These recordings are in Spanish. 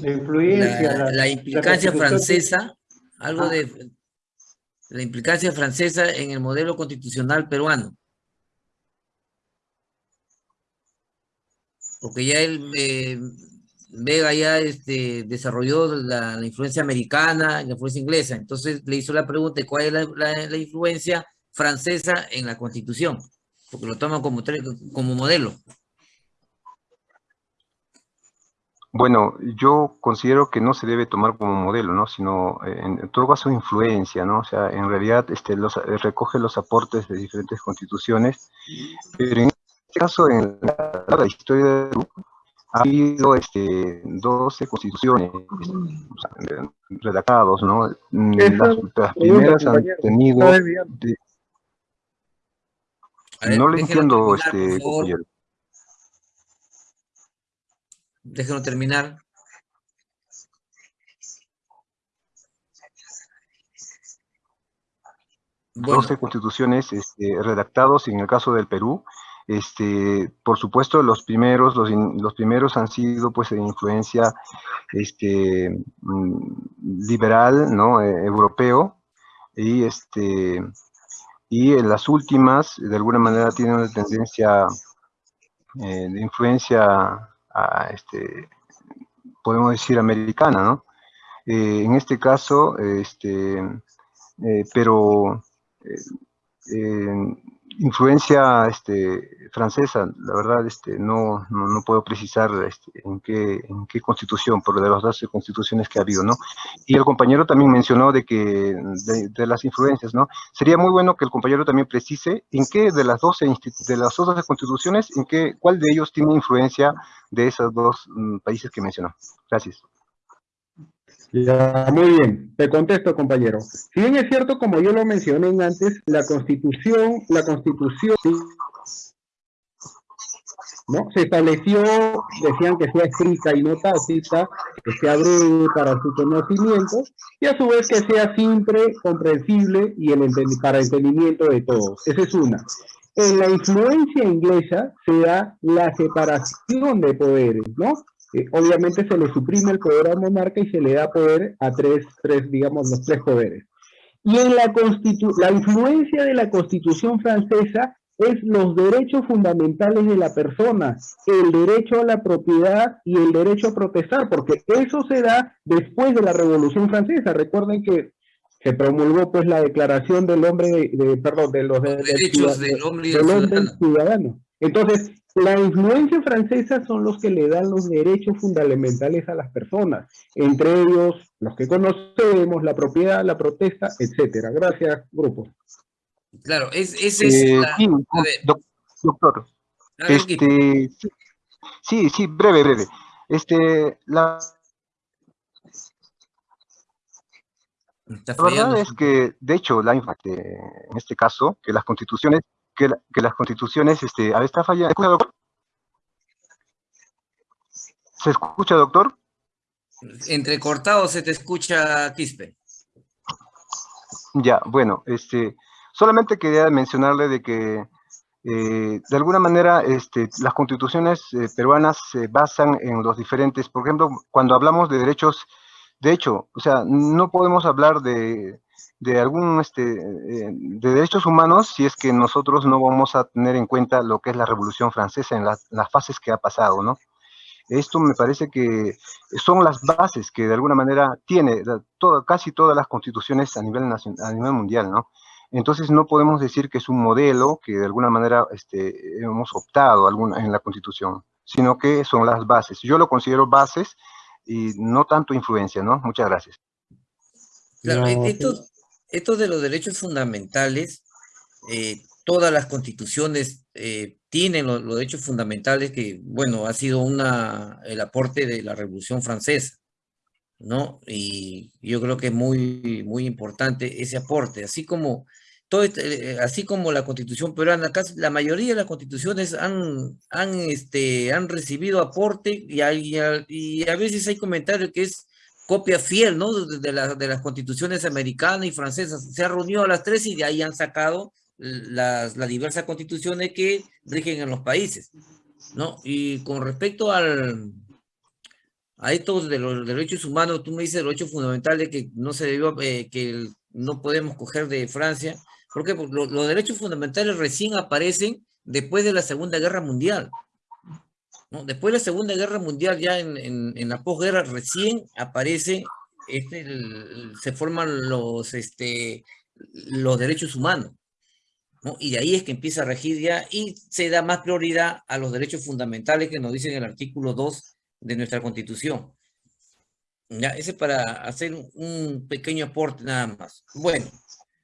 La influencia. La, la implicancia francesa, algo ah. de la implicancia francesa en el modelo constitucional peruano. Porque ya él, eh, Vega ya este, desarrolló la, influencia americana, la influencia inglesa. Entonces le hizo la pregunta, ¿cuál es la, influencia francesa en la constitución? Porque lo toman como, como modelo. Bueno, yo considero que no se debe tomar como modelo, ¿no? Sino eh, en, todo caso influencia, ¿no? O sea, en realidad este, los, eh, recoge los aportes de diferentes constituciones, pero en este caso, en la, historia de Perú, ha habido este, 12 constituciones este, redactados, ¿no? Las, primeras han tenido... no le entiendo, este, compañero. Déjenlo terminar. Bueno. 12 constituciones este, redactados en el caso del Perú. Este, por supuesto, los primeros, los, los primeros han sido pues de influencia este, mm, liberal, ¿no? E, europeo, y este y en las últimas de alguna manera tienen una tendencia eh, de influencia este, podemos decir, americana, ¿no? Eh, en este caso, este, eh, pero eh, influencia este, francesa, la verdad este, no, no, puedo precisar este, en, qué, en qué constitución, por de las 12 constituciones que ha habido, ¿no? Y el compañero también mencionó de que, de, las influencias, ¿no? Sería muy bueno que el compañero también precise en qué de las 12, de las 12 constituciones, en qué, cuál de ellos tiene influencia de esos dos mm, países que mencionó. Gracias. Ya, muy bien, te contesto, compañero. Si bien es cierto, como yo lo mencioné antes, la constitución, la constitución ¿no? se estableció, decían que sea escrita y no tácita, que sea breve para su conocimiento, y a su vez que sea simple, comprensible y el para entendimiento de todos. Esa es una. En la influencia inglesa se da la separación de poderes, ¿no? Eh, obviamente se le suprime el poder al monarca y se le da poder a tres, tres digamos, los tres poderes. Y en la, la influencia de la Constitución francesa es los derechos fundamentales de la persona, el derecho a la propiedad y el derecho a protestar, porque eso se da después de la Revolución Francesa. Recuerden que se promulgó pues la declaración del hombre, de, perdón, de los, derechos del, hombre, y del ciudadano. Entonces, la influencia francesa son los que le dan los derechos fundamentales a las personas, entre ellos los que conocemos, la propiedad, la protesta, etcétera. Gracias, grupo. Claro, es, ese es eh, sí, doctor. Este, sí, sí, breve, breve. Este, la, la verdad es que, de hecho, la, en este caso, que las constituciones que, las constituciones, este, a ver, está fallando. ¿Escucha, doctor? ¿Se escucha, doctor? Entrecortado se te escucha, Quispe. Ya, bueno, este, solamente quería mencionarle de que eh, de alguna manera este, las constituciones eh, peruanas se basan en los diferentes, por ejemplo, cuando hablamos de derechos, de hecho, o sea, no podemos hablar de, de algún este, eh, de derechos humanos si es que nosotros no vamos a tener en cuenta lo que es la Revolución Francesa en las, fases que ha pasado, ¿no? Esto me parece que son las bases que de alguna manera tiene casi todas las constituciones a nivel, nacional, a nivel mundial, ¿no? Entonces no podemos decir que es un modelo que de alguna manera este, hemos optado alguna, en la constitución, sino que son las bases. Yo lo considero bases y no tanto influencia, ¿no? Muchas gracias. Claro, esto, esto de los derechos fundamentales, eh, todas las constituciones eh, tienen los, derechos fundamentales que, bueno, ha sido una, el aporte de la Revolución Francesa, ¿no? Y yo creo que es muy, muy importante ese aporte, así como, todo este, eh, así como la constitución peruana, casi la mayoría de las constituciones han, han, este, han recibido aporte y, y a veces hay comentarios que es copia fiel, ¿no? De, de las constituciones americanas y francesas. Se ha reunido a las tres y de ahí han sacado las, las diversas constituciones que rigen en los países, ¿no? Y con respecto al, a estos de los derechos humanos, tú me dices derechos fundamentales que no se debió, eh, que no podemos coger de Francia, porque los, los derechos fundamentales recién aparecen después de la Segunda Guerra Mundial. ¿No? Después de la Segunda Guerra Mundial, ya en, en, la posguerra, recién aparece, este, se forman los, este, los derechos humanos. ¿no? Y de ahí es que empieza a regir ya y se da más prioridad a los derechos fundamentales que nos dice en el artículo 2 de nuestra Constitución. Ya, ese para hacer un pequeño aporte nada más. Bueno,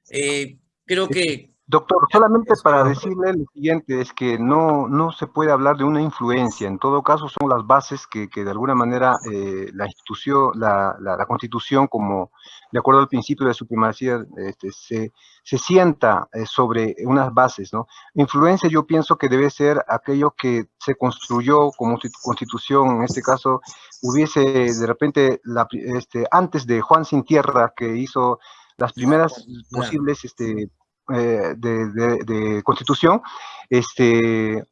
eh, creo que Doctor, solamente para decirle lo siguiente, es que no, no se puede hablar de una influencia, en todo caso son las bases que, que de alguna manera eh, la institución, la, la, constitución, como de acuerdo al principio de supremacía, este, se, se sienta eh, sobre unas bases, ¿no? Influencia yo pienso que debe ser aquello que se construyó como constitución, en este caso hubiese de repente, la, este, antes de Juan Sin Tierra, que hizo las primeras posibles este, eh, de, constitución, este,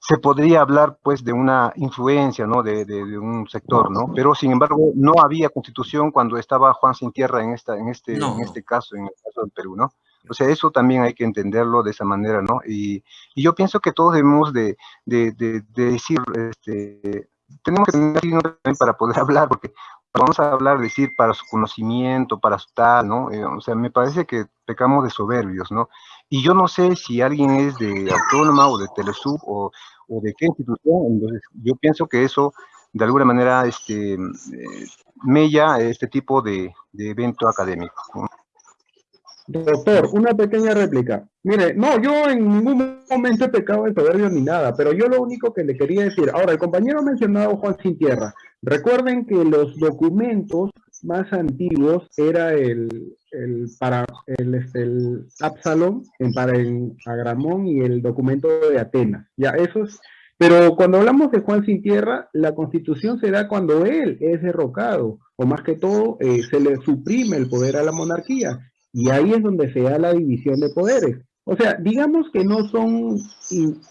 se podría hablar pues de una influencia, ¿no? De, un sector, ¿no? Pero sin embargo no había constitución cuando estaba Juan Sin Tierra en, esta, en, este, en este caso, en el caso del Perú, ¿no? O sea, eso también hay que entenderlo de esa manera, ¿no? Y, y yo pienso que todos debemos de, de decir, este, tenemos que tener para poder hablar, porque vamos a hablar, decir, para su conocimiento, para su tal, ¿no? Eh, o sea, me parece que pecamos de soberbios, ¿no? Y yo no sé si alguien es de Autónoma o de Telesub o, de qué institución, entonces yo pienso que eso de alguna manera este, eh, mella este tipo de, evento académico. Doctor, una pequeña réplica. Mire, no, yo en ningún momento he pecado de soberbio ni nada, pero yo lo único que le quería decir, ahora, el compañero mencionado Juan Sin Tierra. Recuerden que los documentos más antiguos era el, el para el, este, el Absalom en, para el Agramón y el documento de Atenas. Ya, esos, pero cuando hablamos de Juan Sin Tierra, la constitución se da cuando él es derrocado, o más que todo, eh, se le suprime el poder a la monarquía. Y ahí es donde se da la división de poderes. O sea, digamos que no son,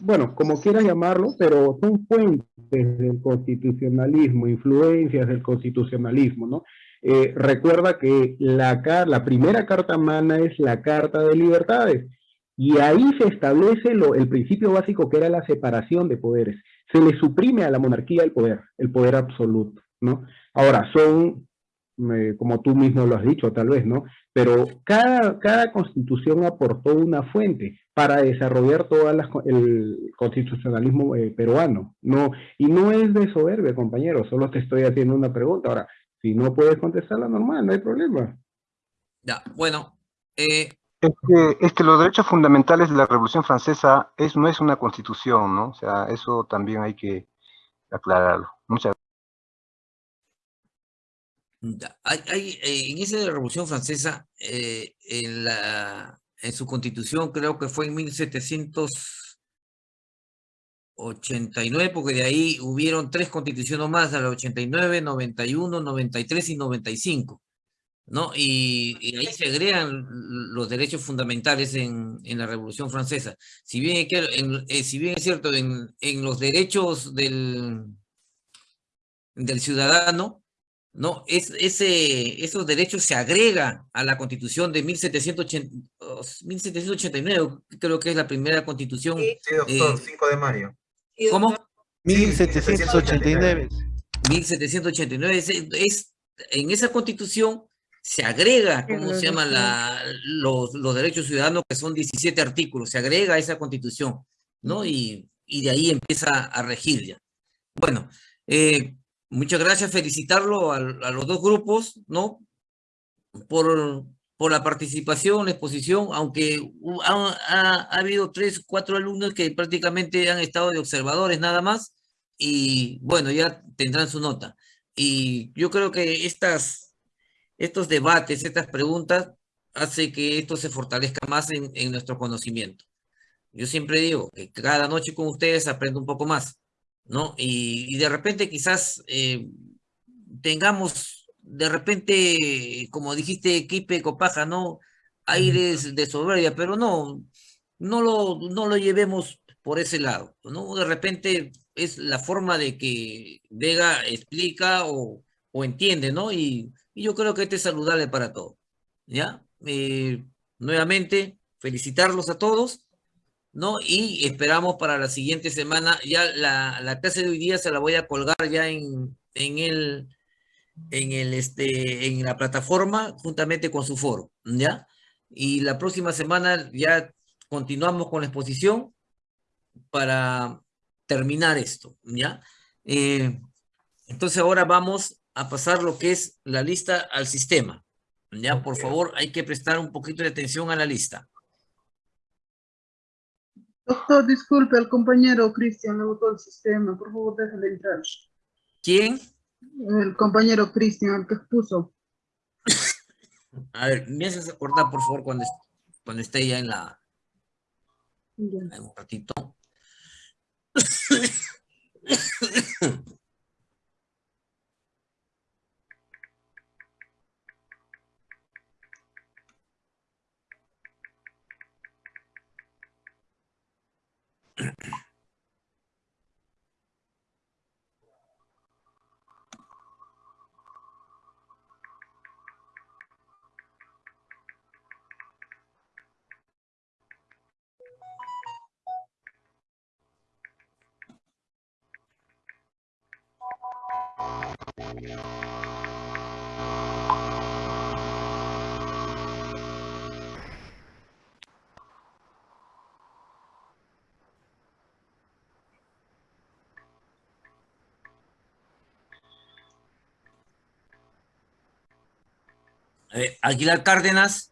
bueno, como quieras llamarlo, pero son fuentes del constitucionalismo, influencias del constitucionalismo, ¿no? Eh, recuerda que la, la primera carta magna es la Carta de Libertades, y ahí se establece lo, el principio básico que era la separación de poderes. Se le suprime a la monarquía el poder, el poder absoluto, ¿no? Ahora, son como tú mismo lo has dicho tal vez, ¿no? Pero cada, cada constitución aportó una fuente para desarrollar todo el constitucionalismo eh, peruano, ¿no? Y no es de soberbia, compañero, solo te estoy haciendo una pregunta. Ahora, si no puedes contestarla normal, no hay problema. Ya, bueno. Eh, es, que, es que los derechos fundamentales de la Revolución Francesa es, no es una constitución, ¿no? O sea, eso también hay que aclararlo. Muchas gracias. Hay, eh, en esa Revolución Francesa, eh, en, en su constitución, creo que fue en 1789, porque de ahí hubieron tres constituciones más, la 89, 91, 93 y 95. ¿no? Y, ahí se agregan los derechos fundamentales en, en la Revolución Francesa. Si bien, eh, si bien es cierto, en, en los derechos del ciudadano, ¿no? Es, ese, esos derechos se agregan a la constitución de 1789, creo que es la primera constitución. Sí, doctor, 5 eh, de mayo. ¿Cómo? 1789. 1789, es, es, en esa constitución se agrega, ¿cómo se llama? La, los, los, derechos ciudadanos, que son 17 artículos, se agrega a esa constitución, ¿no? Y, y de ahí empieza a regir ya. Bueno, eh, Muchas gracias, felicitarlo a, los dos grupos, ¿no? Por, por la participación, la exposición, aunque ha, ha, habido tres, cuatro alumnos que prácticamente han estado de observadores nada más, y bueno, ya tendrán su nota. Y yo creo que estas, estos debates, estas preguntas, hace que esto se fortalezca más en, en nuestro conocimiento. Yo siempre digo que cada noche con ustedes aprendo un poco más. ¿No? Y, de repente quizás eh, tengamos, de repente, como dijiste, equipe copaja, ¿no? Aires de soberbia, pero no, no lo, no lo llevemos por ese lado, ¿no? De repente es la forma de que Vega explica o, o entiende, ¿no? Y, y, yo creo que este es saludable para todos, ¿ya? Eh, nuevamente, felicitarlos a todos, ¿no? Y esperamos para la siguiente semana, ya la, la clase de hoy día se la voy a colgar ya en, en el, en el, este, en la plataforma juntamente con su foro, ¿ya? Y la próxima semana ya continuamos con la exposición para terminar esto, ¿ya? Eh, entonces ahora vamos a pasar lo que es la lista al sistema. Ya, por favor, hay que prestar un poquito de atención a la lista. Doctor, disculpe, el compañero Cristian le votó el sistema. Por favor, déjale entrar. ¿Quién? El compañero Cristian, el que expuso. A ver, me haces acordar, por favor, cuando, cuando esté ya en la... Bien. En un ratito. Yeah. Eh, Aguilar Cárdenas.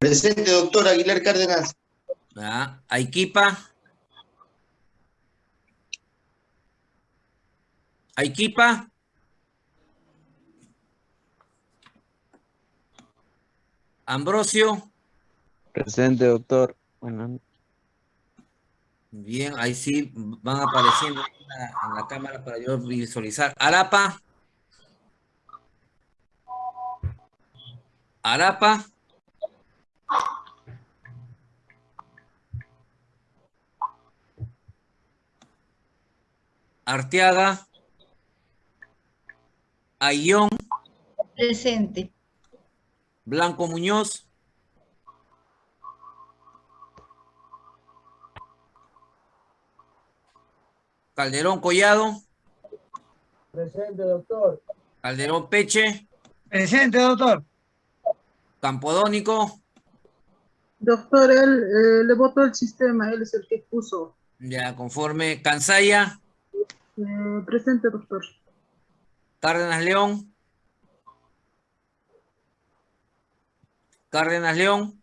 Presente, doctor Aguilar Cárdenas. Ah, Aiquipa. Aiquipa. Ambrosio. Presente, doctor. Bueno, Bien, ahí sí van apareciendo en la, en la cámara para yo visualizar. Arapa. Arapa. Arteaga. Ayón. Presente. Blanco Muñoz. Calderón Collado. Presente, doctor. Calderón Peche. Presente, doctor. Campodónico. Doctor, él eh, le votó el sistema, él es el que expuso. Ya, conforme. Cansaya. Eh, presente, doctor. Cárdenas León. Cárdenas León.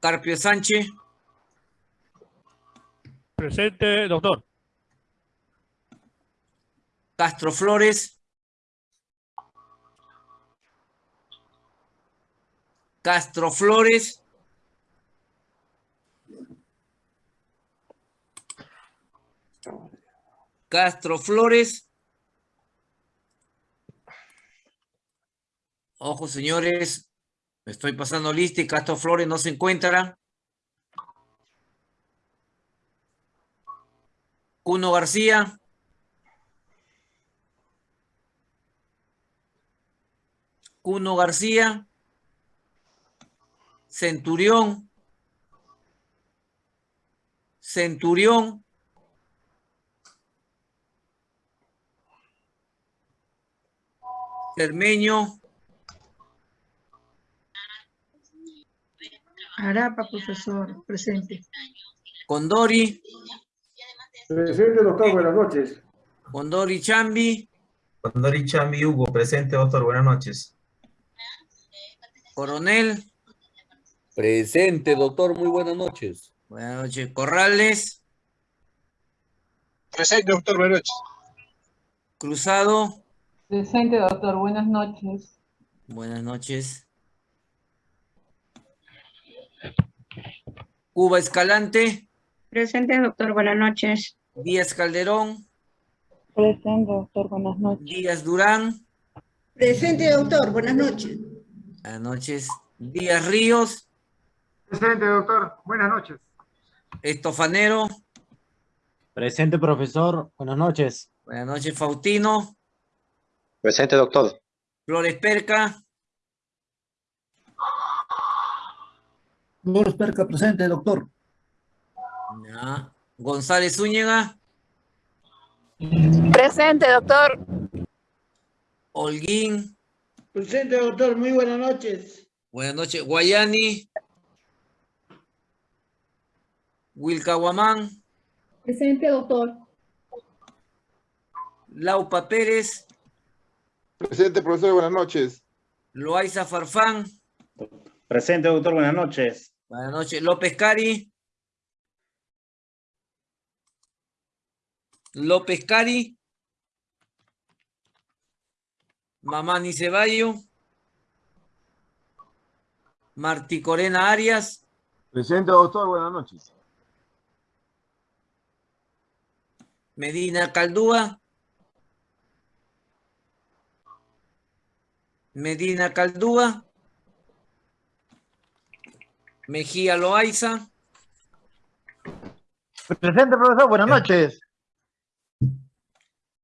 Carpio Sánchez. Presente, doctor. Castro Flores. Castro Flores. Castro Flores. Ojo, señores. Me estoy pasando lista y Castro Flores no se encuentra. Cuno García. Cuno García. Centurión. Centurión. Cermeño. Arapa, profesor, presente. Condori. Presente, doctor. Buenas noches. Condori Chambi. Condori Chambi Hugo, presente, doctor. Buenas noches. Coronel. Presente, doctor. Muy buenas noches. Buenas noches. Corrales. Presente, doctor. Buenas noches. Cruzado. Presente, doctor. Buenas noches. Buenas noches. Cuba Escalante. Presente, doctor. Buenas noches. Díaz Calderón. Presente, doctor. Buenas noches. Díaz Durán. Presente, doctor. Buenas noches. Buenas noches. Díaz Ríos, Presente, doctor. Buenas noches. Estofanero, Presente, profesor. Buenas noches. buenas noches Faustino, Presente, doctor. Flores Perca, Flores Perca, presente, doctor. ya. González Zúñiga, Presente, doctor. Holguín, Presente, doctor. Muy buenas noches. buenas noches Guayani, Wilcahuamán, Presente, doctor. Laupa Pérez, Presente, profesor. Buenas noches. Loaiza Farfán, Presente, doctor. Buenas noches. buenas noches López Cari, López Cari, Mamani Ceballo, Martí Corena Arias, Presente, doctor. Buenas noches. Medina Caldúa, Medina Caldúa, Mejía Loaiza, Presente, profesor. Buenas noches.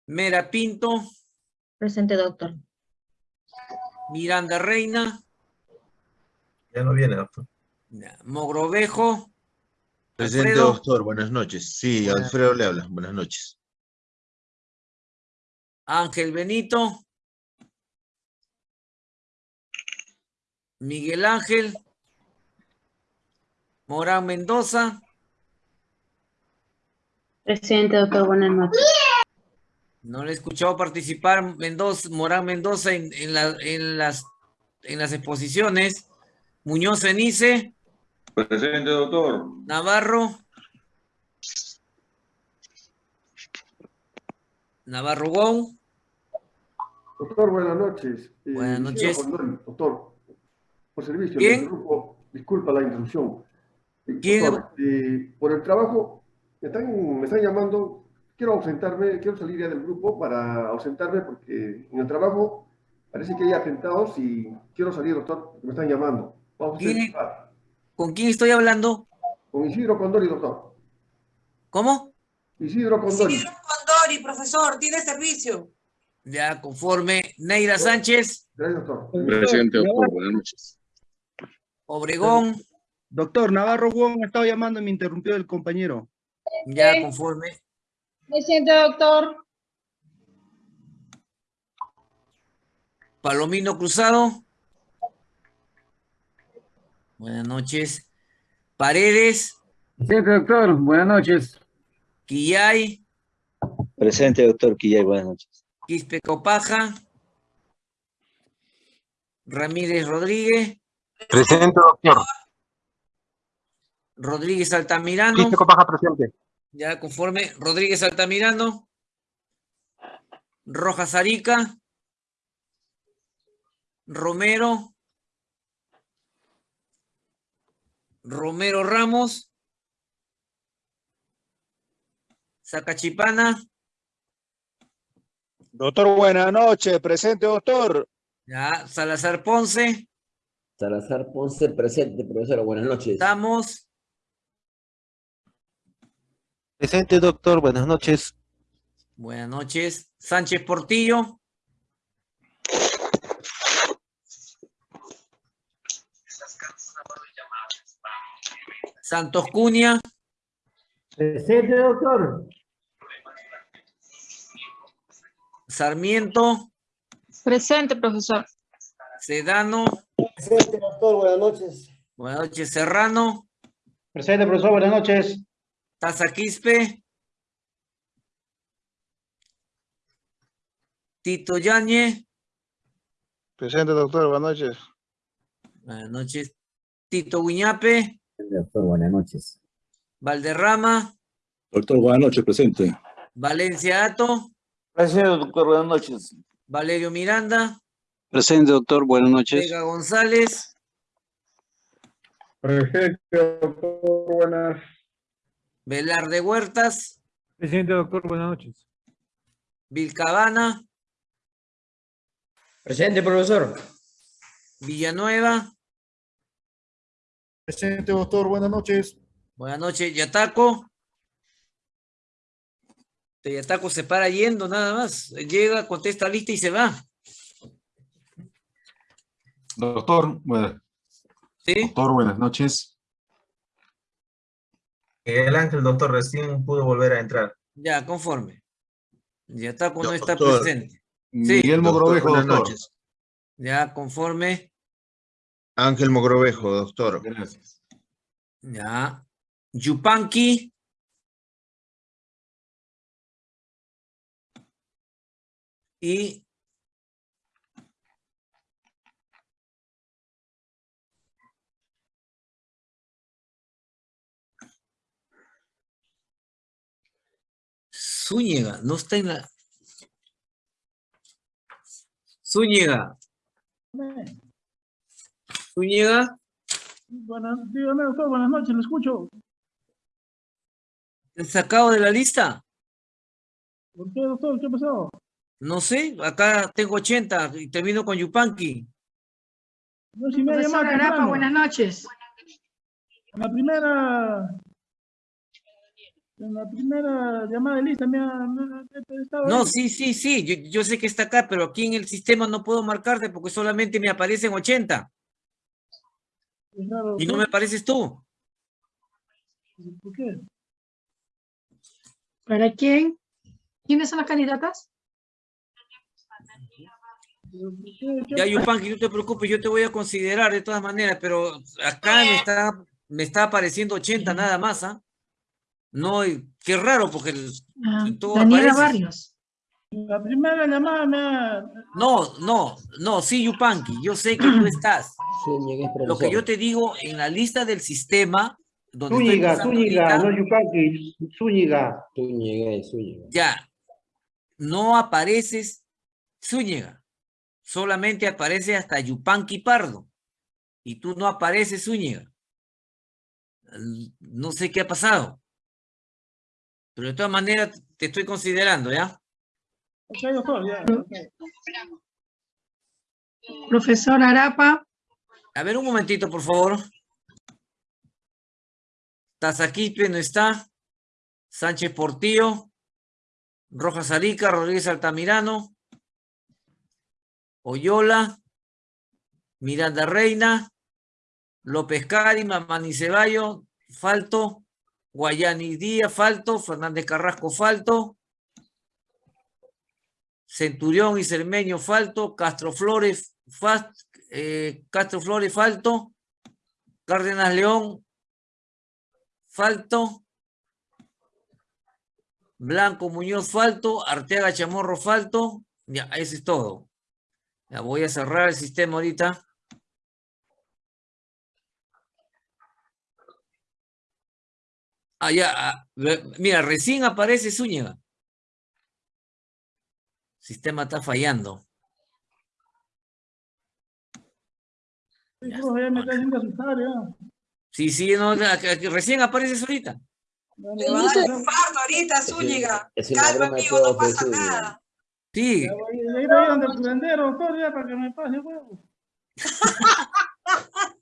Mera Pinto, Presente, doctor. Miranda Reina, Ya no viene, doctor. Mogrovejo, Presente, Alfredo. doctor. Buenas noches. Sí, Buenas- Alfredo le habla. Buenas noches. Ángel Benito, Miguel Ángel, Morán Mendoza, Presente, doctor. Buenas noches. No le he escuchado participar Mendoza, Morán Mendoza en, en la- en las, en las exposiciones, Muñoz Cenice, Presente, doctor. Navarro, Navarro Gou, Doctor, buenas noches. Eh, Buenas noches. Doctor, por servicio. ¿Quién? le interrumpo. Disculpa la interrupción. ¿Quién? doctor, eh, por el trabajo, me están, me están llamando. Quiero ausentarme, quiero salir ya del grupo para ausentarme porque en el trabajo parece que hay atentados y quiero salir, doctor, porque me están llamando. Vamos a ¿Quién? hacer- ¿con quién estoy hablando? Con Isidro Condori, doctor. ¿Cómo? Isidro Condori. Condori, profesor, tiene servicio. Ya, conforme, Neira Sánchez, Gracias, doctor. Presente, doctor. Buenas noches. Obregón, Doctor, Navarro Wong me estaba llamando y me interrumpió el compañero. ya conforme, Presente, doctor. Palomino Cruzado. Buenas noches. Paredes, Presente, doctor. Buenas noches. Quillay, Presente, doctor Quillay. Buenas noches. Quispe Copaja, Ramírez Rodríguez, Presente, doctor. Rodríguez Altamirano, Quispe Copaja, presente. Ya conforme, Rodríguez Altamirano, Rojas Arica, Romero, Romero Ramos, Zacachipana, Doctor, buenas noches. Presente, doctor. ya Salazar Ponce, Salazar Ponce, presente, profesora. Buenas noches. Estamos, Presente, doctor. Buenas noches. buenas noches, Sánchez Portillo, Santos Cunha, Presente, doctor. Sarmiento, Presente, profesor. Sedano, Presente, doctor. Buenas noches. buenas noches, Serrano, Presente, profesor. Buenas noches. Taza Quispe, Tito Yañez, Presente, doctor. Buenas noches. buenas noches, Tito Guiñape, Doctor, buenas noches. Valderrama, Doctor, buenas noches. Presente. Valencia Ato, Presente, doctor. Buenas noches. Valerio Miranda, Presente, doctor. Buenas noches. Vega González, Presente, doctor. Buenas. Velarde Huertas, Presente, doctor. Buenas noches. Vilcabana, Presente, profesor. Villanueva, Presente, doctor. Buenas noches. Buenas noches, Yataco. Este Yataco se para yendo nada más. Llega, contesta lista y se va. Doctor, bueno, ¿Sí? doctor, buenas noches. El ángel doctor recién pudo volver a entrar. Ya, conforme. No está Doctor. presente. Miguel Doctor, Mogrovejo, buenas doctor. noches. Ya, conforme. Ángel Mogrovejo, doctor. Gracias. Ya. Yupanqui. Y Zúñiga, no está en la... Zúñiga, Zúñiga, Buenas, dígame, doctor, buenas noches, lo escucho. ¿te han sacado de la lista? ¿Por qué, doctor? ¿Qué pasó? No sé, acá tengo 80 y termino con Yupanqui. No, si me ha llamado Arapa, buenas noches. En la primera... En la primera llamada de lista me ha... me ha- he estado No, ahí. sí, sí, sí, yo, yo sé que está acá, pero aquí en el sistema no puedo marcarte porque solamente me aparecen 80 Es raro, y no me apareces tú. ¿Por qué? ¿Para quién? ¿Quiénes son las candidatas? ¿Pero por qué? ¿Qué Ya, Yupanqui, no te preocupes, yo te voy a considerar de todas maneras, pero acá me está, me está apareciendo 80 nada más, ¿ah? No, qué raro, porque el- Ah, tú Daniela apareces. Barrios. La primera llamada me ha... No, no, no, sí, Yupanqui, yo sé que tú estás. Lo que yo te digo, en la lista del sistema, donde Zúñiga, Zúñiga, ahorita, no Yupanqui, Zúñiga. Zúñiga, Zúñiga. ya, no apareces Zúñiga, solamente aparece hasta Yupanqui Pardo, y tú no apareces Zúñiga. No sé qué ha pasado, pero de todas maneras te estoy considerando, ¿ya? Ok, doctor, ya. Profesor Arapa, A ver, un momentito, por favor. Tazaquipe no está. Sánchez Portillo. Rojas Arica, Rodríguez Altamirano. Oyola. Miranda Reina. López Cari, Mamani Ceballo. Falto. Guayani Díaz, Falto. Fernández Carrasco, Falto. Centurión y Cermeño, Falto. Castro Flores, Fast, eh, Castro Flores, Falto. Cárdenas León, Falto. Blanco Muñoz, Falto. Arteaga Chamorro, Falto. Ya, eso es todo. Ya voy a cerrar el sistema ahorita. Ah, ya. mira, recién aparece Zúñiga. Sistema está fallando. Sí, profe, ya me está haciendo asustar, ya. Sí, sí, no, recién apareces ahorita. Le va a dar infarto ahorita, Zúñiga. es una Calma, amigo, no todo, pasa Zúñiga. nada. Sí, ya iba a ir donde el curandero, doctor, ya, para que me pase huevo.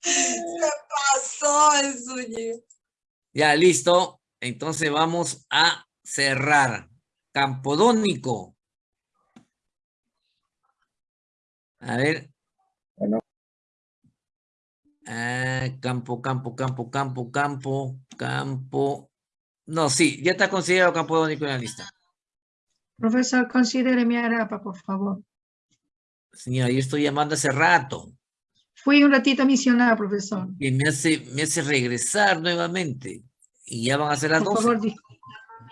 Se pasó el Zúñiga. Ya listo. Entonces vamos a cerrar. Campodónico. A ver. Ah, campo, campo, campo, campo, campo, campo. No, sí, ya está considerado campodónico en la lista. profesor, considere mi Arapa, por favor. Señora, yo estoy llamando hace rato. Fui un ratito a misionar, profesor. Y me hace, me hace regresar nuevamente. Y ya van a ser las Por 12. favor,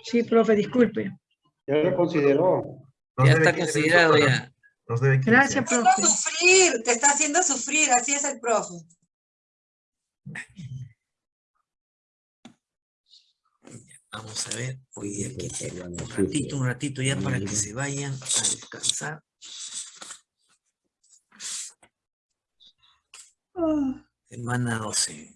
sí, profe, disculpe. Ya lo consideró. Ya está 15 considerado ya. Nos debe 15. Gracias, Te está profe. haciendo sufrir, te está haciendo sufrir, así es el profe. Vamos a ver, hoy día aquí un ratito, un ratito ya para que se vayan a descansar. Semana 12.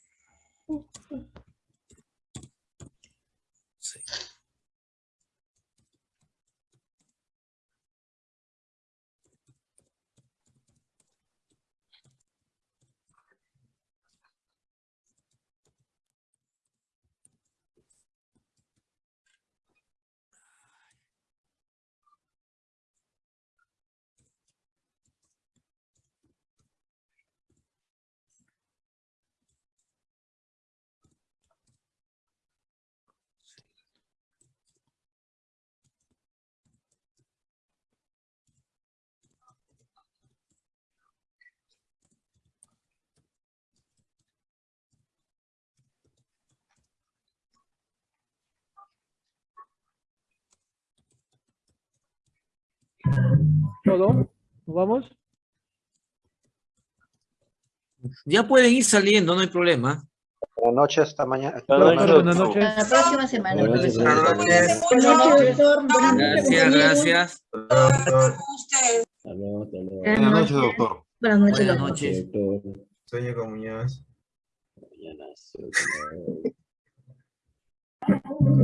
¿Todo? ¿Nos vamos? Ya pueden ir saliendo, no hay problema. Buenas noches, hasta mañana. Buenas noches. La próxima semana. Buenas noches, profesor. buenas noches. Buenas noches, doctor. Buenas noches, Gracias, gracias. Usted. Hasta luego, hasta luego. Buenas noches, doctor. Buenas noches, Buenas doctor. noches. Doctor, Sueño con Muñoz. mañana,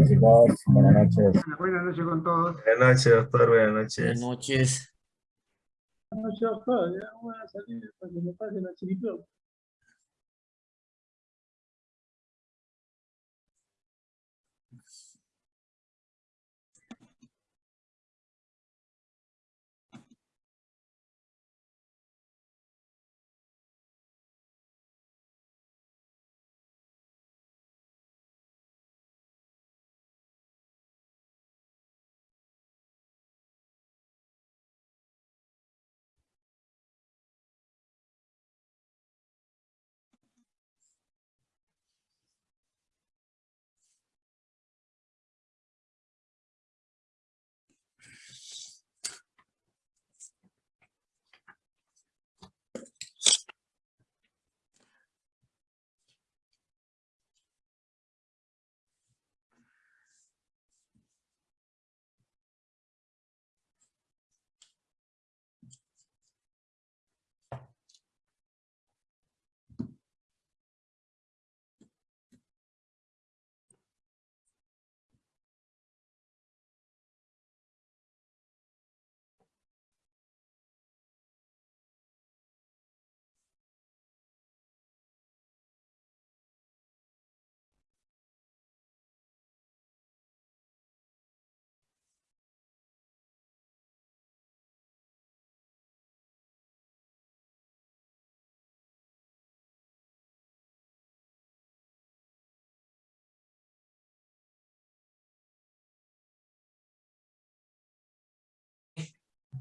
Chicos, buenas noches. Buenas noches con todos. Buenas noches, doctor. Buenas Buenas noches. noches. Buenas noches, doctor. Ya voy a salir para que me pase la chiripio.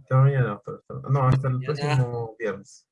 Hasta mañana, doctor. No, hasta el próximo viernes.